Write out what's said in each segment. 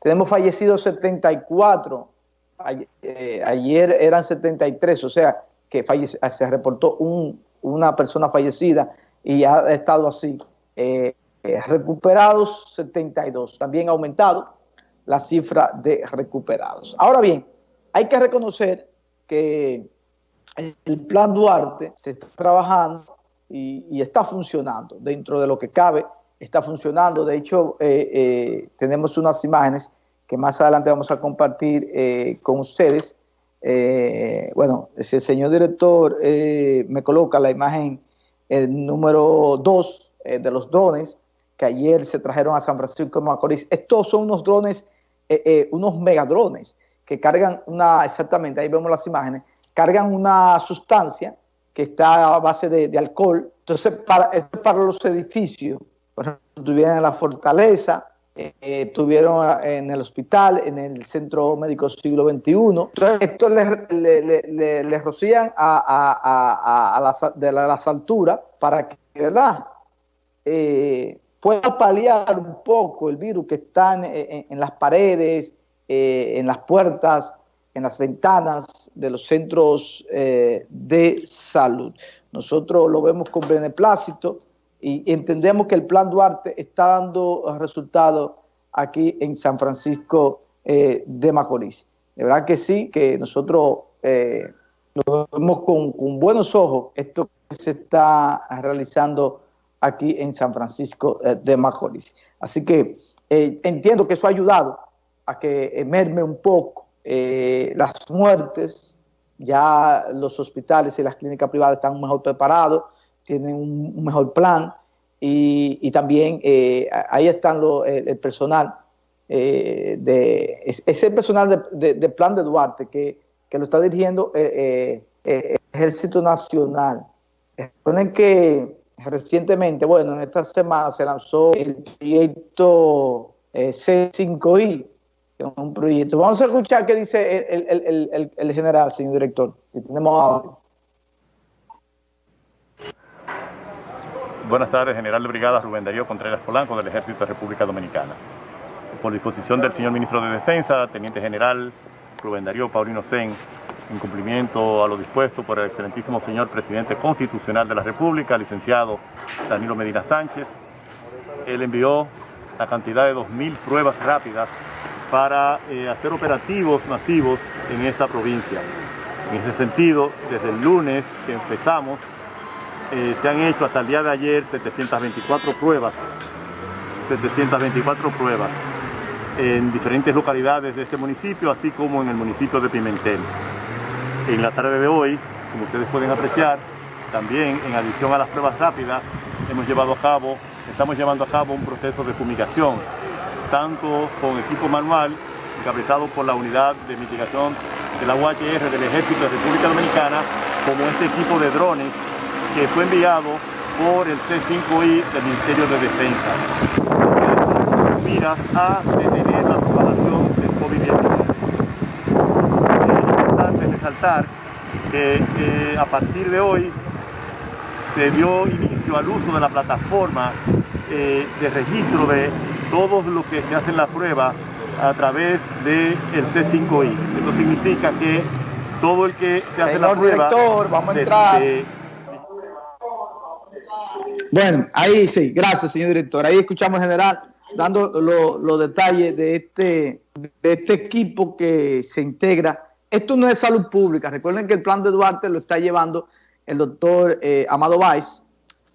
Tenemos fallecidos 74, eh, ayer eran 73, o sea que se reportó una persona fallecida y ha estado así. Eh, eh, recuperados 72, también ha aumentado la cifra de recuperados. Ahora bien, hay que reconocer que el plan Duarte se está trabajando y, está funcionando dentro de lo que cabe, está funcionando. De hecho, tenemos unas imágenes que más adelante vamos a compartir eh, con ustedes. Eh, bueno, si el señor director eh, me coloca la imagen número 2 de los drones que ayer se trajeron a San Francisco de Macorís. Estos son unos drones, unos megadrones que cargan una, exactamente, ahí vemos las imágenes, cargan una sustancia que está a base de, alcohol. Entonces, para los edificios, por ejemplo, tuvieran la fortaleza, estuvieron eh, en el hospital, en el Centro Médico Siglo XXI. Entonces, esto les, rocían a, las, de las alturas para que, ¿verdad?, eh, pueda paliar un poco el virus que está en, las paredes, eh, en las puertas, en las ventanas de los centros de salud. Nosotros lo vemos con beneplácito, y entendemos que el Plan Duarte está dando resultados aquí en San Francisco eh, de Macorís. De verdad que sí, que nosotros eh, vemos con, buenos ojos esto que se está realizando aquí en San Francisco eh, de Macorís. Así que entiendo que eso ha ayudado a que emerme un poco las muertes, ya los hospitales y las clínicas privadas están mejor preparados, tienen un, mejor plan y, también eh, ahí están el, personal, eh, de, ese personal de, plan de Duarte que, lo está dirigiendo el eh, Ejército Nacional. Recuerden que recientemente, bueno, en esta semana se lanzó el proyecto C5I, un proyecto. Vamos a escuchar qué dice el, general, señor director. tenemos Buenas tardes, General de Brigada Rubén Darío Contreras Polanco del Ejército de República Dominicana. Por disposición del señor Ministro de Defensa, Teniente General Rubén Darío Paulino Sen, en cumplimiento a lo dispuesto por el excelentísimo señor Presidente Constitucional de la República, licenciado Danilo Medina Sánchez, él envió la cantidad de 2.000 pruebas rápidas para eh, hacer operativos masivos en esta provincia. En ese sentido, desde el lunes que empezamos, eh, se han hecho hasta el día de ayer 724 pruebas, 724 pruebas en diferentes localidades de este municipio, así como en el municipio de Pimentel. En la tarde de hoy, como ustedes pueden apreciar, también en adición a las pruebas rápidas, hemos llevado a cabo, estamos llevando a cabo un proceso de fumigación, tanto con equipo manual, encabezado por la unidad de mitigación de la UHR del Ejército de República Dominicana, como este equipo de drones que fue enviado por el C5I del Ministerio de Defensa. Miras a detener la propagación del COVID-19. Es importante resaltar que a partir de hoy se dio inicio al uso de la plataforma eh, de registro de todos los que se hacen la prueba a través del C5I. Esto significa que todo el que se hace la prueba... director, vamos a entrar. Bueno, ahí sí, gracias, señor director. Ahí escuchamos, general, dando los detalles de este, de este equipo que se integra. Esto no es salud pública. Recuerden que el plan de Duarte lo está llevando el doctor eh, Amado Valls,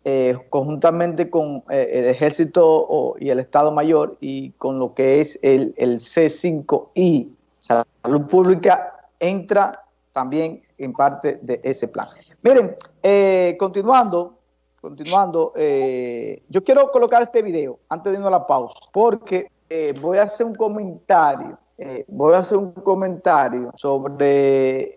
eh, conjuntamente con eh, el Ejército y el Estado Mayor y con lo que es el, el C5I. Salud pública entra también en parte de ese plan. Miren, continuando, continuando, eh, yo quiero colocar este video antes de irnos a la pausa, porque eh, voy a hacer un comentario, eh, voy a hacer un comentario sobre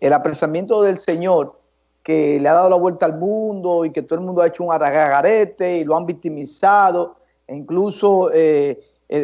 el apresamiento del Señor que le ha dado la vuelta al mundo y que todo el mundo ha hecho un aragagarete y lo han victimizado, e incluso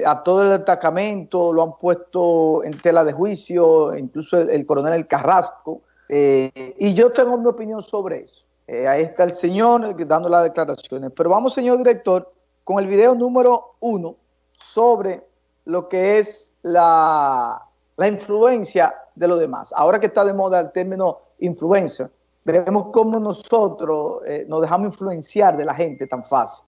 a todo el destacamento lo han puesto en tela de juicio, incluso el coronel El Carrasco, y yo tengo mi opinión sobre eso. Eh, ahí está el señor dando las declaraciones. Pero vamos, señor director, con el video número uno sobre lo que es la, la influencia de los demás. Ahora que está de moda el término influencer, veremos cómo nosotros eh, nos dejamos influenciar de la gente tan fácil.